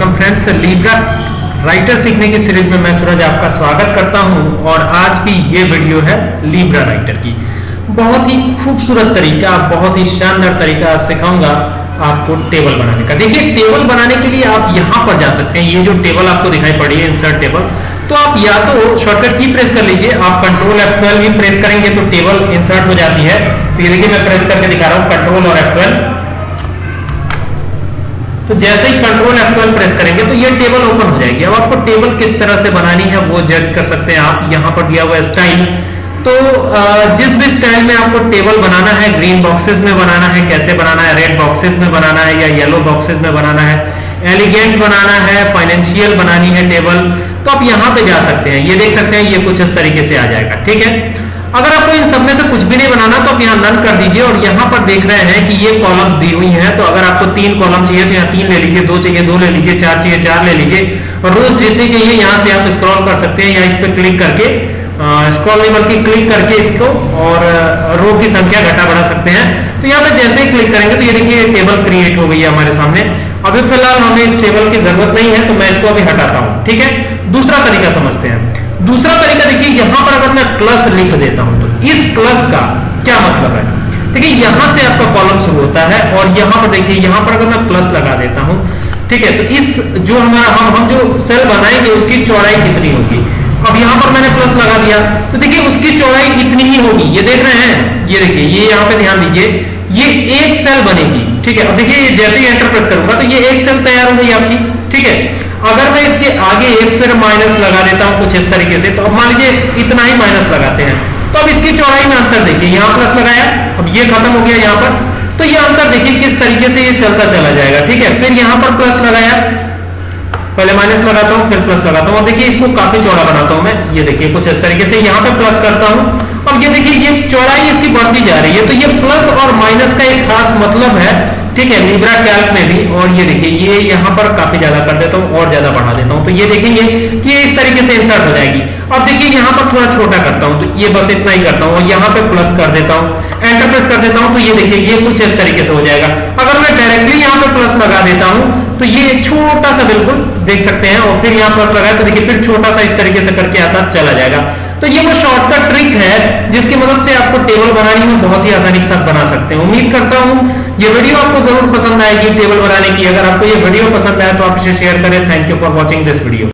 Welcome friends Libra writer सीखने की series में मैं सूरज आपका स्वागत करता हूँ और आज की ये वीडियो है लीब्रा राइटर की। बहुत ही खूबसूरत तरीका, बहुत ही शानदार तरीका सिखाऊँगा आपको टेबल बनाने का। देखिए टेबल बनाने के लिए आप यहाँ पर जा सकते हैं। ये जो टेबल आपको दिखाई पड़ी है इंसर्ट टेबल तो आप या तो शॉर्टकट की प्रेस कर लीजिए, आप कंट्रोल F12 भी प्रेस करेंगे तो टेबल इंसर्ट हो जाती है। तो ये देखिए, मैं प्रेस करके दिखा रहा हूँ कंट्रोल और F12 तो जैसे ही कंट्रोल F12 प्रेस करेंगे तो ये टेबल ओपन हो जाएगी। अब आपको टेबल किस तरह से बनानी है, वो जज कर सकते हैं आप। यहाँ पर दिया हुआ स्टाइल तो जिस भी स्टाइल में आपको टेबल बनाना है ग्रीन बॉक्सेस में बनाना है, कैसे बनाना है रेड बॉक्सेस में बनाना है या येलो बॉक्सेस में बनाना है एलिगेंट बनाना है फाइनेंशियल बनानी है टेबल तो आप यहाँ पे जा सकते हैं। ये देख सकते हैं, ये कुछ इस तरीके से आ जाएगा। ठीक है? अगर आपको इन सब में से कुछ भी नहीं बनाना तो आप यहाँ नन कर दीजिए और यहाँ पर देख रहे हैं कि ये कॉलम्स दी हुई हैं। तो अगर आपको तीन कॉलम चाहिए तो यहाँ तीन ले लीजिए, दो चाहिए, दो ले लीजिए, चार चाहिए, चार ले लीजिए। और रोज जितनी चाहिए, यहाँ से आप स्क्रॉल कर सकते हैं या इस पर क्लिक करके स्क्रॉल नहीं बल्कि क्लिक करके इसको और रो की संख्या घटा बढ़ा सकते हैं। तो यहाँ पे जैसे ही क्लिक करेंगे तो ये देखिए टेबल क्रिएट हो गई है हमारे सामने। अभी फ़िलहाल हमें इस टेबल की ज़रूरत नहीं है तो मैं इसको अभी हटाता हूँ, ठीक है? दूसरा तरीका देखिए यहाँ पर अगर मैं प्लस लिख देता हूँ तो इस प्लस का क्या मतलब है? देखिए, यहाँ से आपका कॉलम शुरू होता है और यहाँ पर देखिए, यहाँ पर अगर मैं प्लस लगा देता हूँ, ठीक है तो इस जो हमारा, हम हम जो सेल बनाएँगे, उसकी चौड़ाई कितनी होगी? अब यहाँ पर मैंने प्लस लगा दिया तो देखिए, उसकी चौड़ाई इतनी ही होगी। ये देख रहे हैं? ये देखिए, ये यहाँ पे ध्यान दीजिए, ये एक सेल बनेगी, ठीक है। अब देखिए, जैसे ही एंटर प्रेस करूँगा तो ये एक सेल तैयार हो गई आपकी, ठीक है। अगर मैं इसके आगे एक फिर माइनस लगा देता हूँ कुछ इस तरीके से तो अब मान लीजिए इतना ही माइनस लगाते हैं। तो अब इसकी चौड़ाई में अंतर देखिए, यहाँ प्लस लगाया, अब ये खत्म हो गया यहाँ पर। तो ये अंतर देखिए किस तरीके से ये चलता चला जाएगा, ठीक है? फिर यहाँ पर प्लस लगाया। पहले माइनस लगाता हूँ, फिर प्लस लगाता हूँ। देखिए इसको काफ़ी चौड़ा बनाता हूँ मैं। ये देखिए कुछ इस तरीके से यहाँ पे प्लस करता हूँ। अब ये देखिए, ये चौड़ाई इसकी बढ़ती जा रही है। तो ये प्लस और माइनस का एक खास मतलब है ठीक है लिब्रा कैल्क में भी, और ये देखिए, ये यहाँ पर काफ़ी ज़्यादा कर देता हूँ, और ज़्यादा बढ़ा देता हूँ। तो ये देखेंगे कि ये इस तरीके से इंसर्ट हो जाएगी। अब देखिए, यहाँ पर थोड़ा छोटा करता हूँ तो ये बस इतना ही करता हूँ, और यहाँ पे प्लस कर देता हूँ एंटर प्रेस कर देता हूँ तो ये देखिए, ये कुछ इस तरीके से हो जाएगा। अगर मैं डायरेक्टली यहाँ पे प्लस लगा देता हूँ तो ये छोटा सा बिल्कुल देख सकते हैं, और फिर यहाँ प्लस लगाए तो देखिए, फिर छोटा सा इस तरीके से करके आता, चला जाएगा। तो ये वो शॉर्टकट ट्रिक है, जिसकी मदद से आपको टेबल बनानी में बहुत ही आसानी के साथ बना सकते हैं। उम्मीद करता हूँ ये वीडियो आपको ज़रूर पसंद आएगी, टेबल बनाने की। अगर आपको ये वीडियो पसंद आए तो आप इसे शेयर करें। Thank you for watching this video